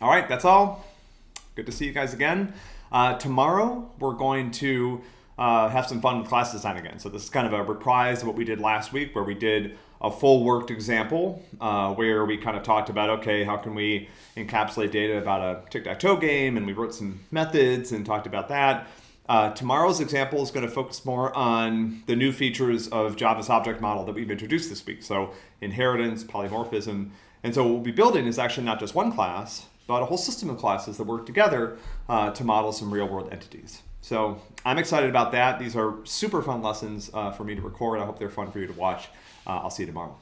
All right, that's all. Good to see you guys again. Uh, tomorrow, we're going to uh, have some fun with class design again. So this is kind of a reprise of what we did last week where we did a full worked example uh, where we kind of talked about, okay, how can we encapsulate data about a tic-tac-toe game and we wrote some methods and talked about that. Uh, tomorrow's example is going to focus more on the new features of Java's object model that we've introduced this week. So inheritance, polymorphism. And so what we'll be building is actually not just one class, but a whole system of classes that work together uh, to model some real world entities. So I'm excited about that. These are super fun lessons uh, for me to record. I hope they're fun for you to watch. Uh, I'll see you tomorrow.